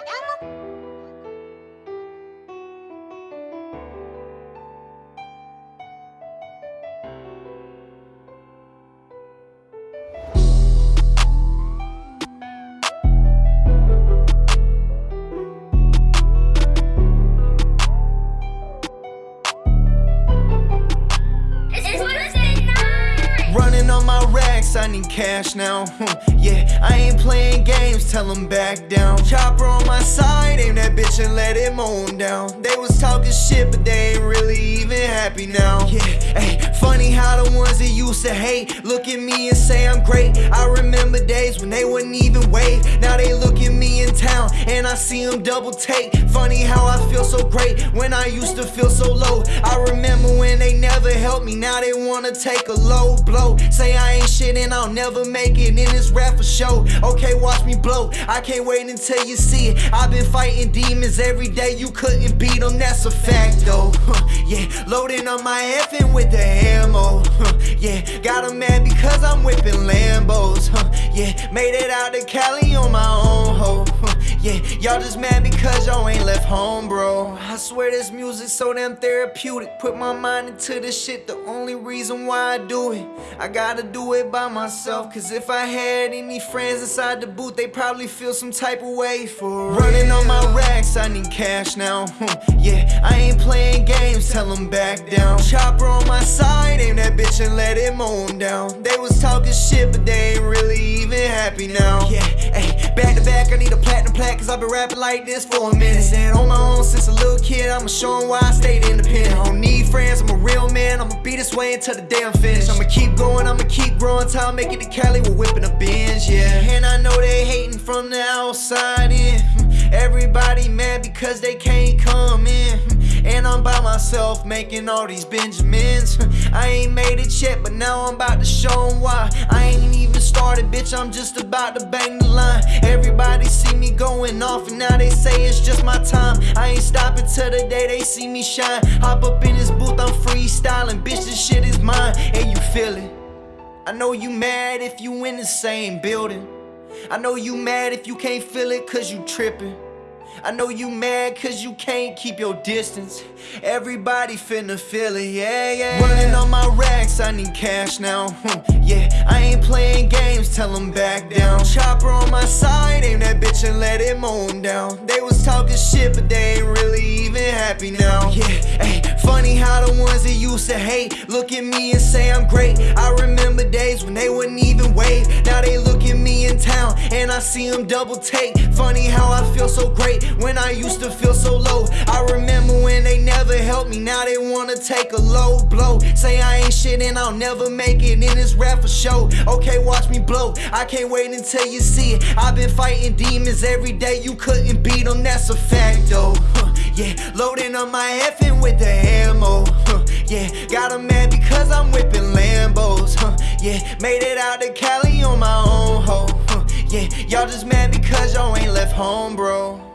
Running racks, I need cash now. Hmm, yeah, I ain't playing games, tell them back down. Chopper on my side, aim that bitch and let it moan down. They was talking shit, but they ain't really even happy now. Yeah, hey, funny how the ones that used to hate look at me and say I'm great. I remember days when they wouldn't even wave. Now they look at me in town and I see them double take. Funny how I feel so great when I used to feel so low. I remember when they never helped me, now they wanna take a low blow. Say I ain't shit and I'll never make it in this rap for show. Okay, watch me blow. I can't wait until you see it. I've been fighting demons every day, you couldn't beat them, that's a fact though. yeah, loading on my effing with the ammo. yeah, got a man because I'm whipping Lambos. yeah, made it out to Cali on my own hoe. Yeah, y'all just mad because y'all ain't left home, bro. I swear this music so damn therapeutic. Put my mind into this shit, the only reason why I do it. I gotta do it by myself, cause if I had any friends inside the booth, they probably feel some type of way for Running on my racks, I need cash now. yeah, I ain't playing games, tell them back down. Chopper on my side, aim that bitch and let it moan down. They was talking shit, but they ain't really even happy now. Yeah, hey, back I need a platinum plaque cause I've been rapping like this for a minute. And on my own since a little kid, I'ma show why I stayed independent. I don't need friends, I'm a real man, I'ma be this way until the day I'm finished. I'ma keep going, I'ma keep growing till I make it to Cali, we're whipping a binge, yeah. And I know they hating from the outside in. Everybody mad because they can't come in. And I'm by myself making all these Benjamins. I ain't made it yet, but now I'm about to show show 'em why. I ain't even started, bitch, I'm just about to bang the line. Everybody see me going off, and now they say it's just my time. I ain't stopping till the day they see me shine. Hop up in this booth, I'm freestyling. Bitch, this shit is mine, and you feel it. I know you mad if you in the same building. I know you mad if you can't feel it cause you tripping. I know you mad cause you can't keep your distance. Everybody finna feel it, yeah, yeah. Running on my racks, I need cash now. Hmm, yeah, I ain't playing games, tell them back down. Chopper on my side, aim that bitch and let it moan down. They was talking shit, but they ain't really even happy now. Yeah, hey, funny how the ones that used to hate look at me and say I'm great. I remember days when they wouldn't even wave. Now they look at me in town and I see them double take. Funny how I feel so great when I used to feel so low. I remember when they never helped me, now they wanna take a low blow. Say I ain't shit and I'll never make it in this rap for show. Okay, watch me blow. I can't wait until you see it. I've been fighting demons every day, you couldn't beat them, that's a fact though. Huh, yeah, loading up my effing with the ammo. Huh, yeah, got a mad because I'm whipping Lambos. Huh, yeah, made it out to Cali on my own. Huh, yeah, y'all just mad because y'all ain't left home, bro.